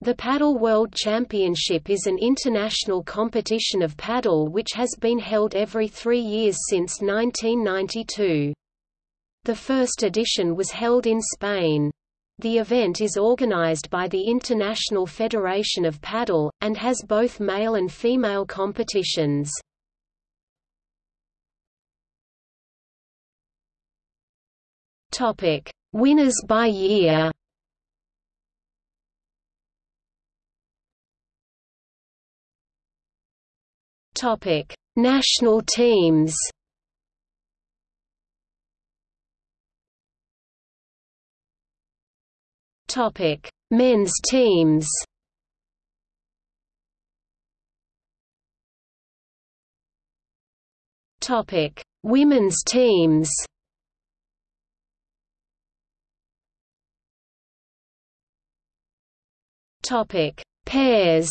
The Padel World Championship is an international competition of padel which has been held every three years since 1992. The first edition was held in Spain. The event is organized by the International Federation of Padel, and has both male and female competitions. Winners by year Topic: National teams. Topic: Men's teams. Topic: Women's teams. Topic: Pairs.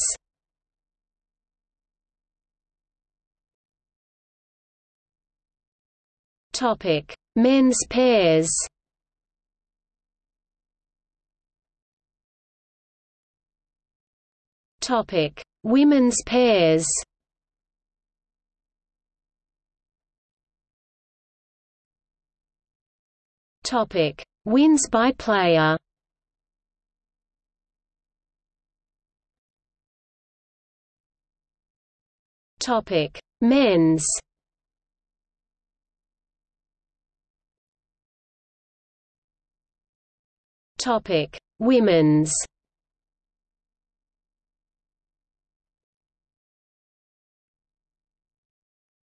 Topic: Men's pairs. Topic: Women's pairs. Topic: Wins by player. Topic: Men's. Topic: Women's.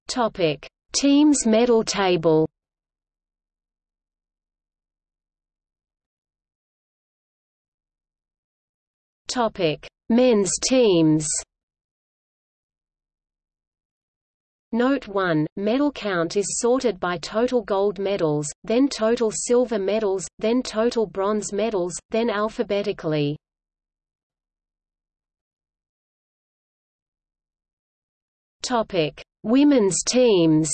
Topic: Teams medal table. Topic: Men's teams. Note 1, medal count is sorted by total gold medals, then total silver medals, then total bronze medals, then alphabetically. Topic: Women's teams.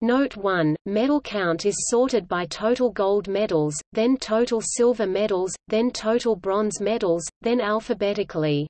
Note 1, medal count is sorted by total gold medals, then total silver medals, then total bronze medals, then alphabetically.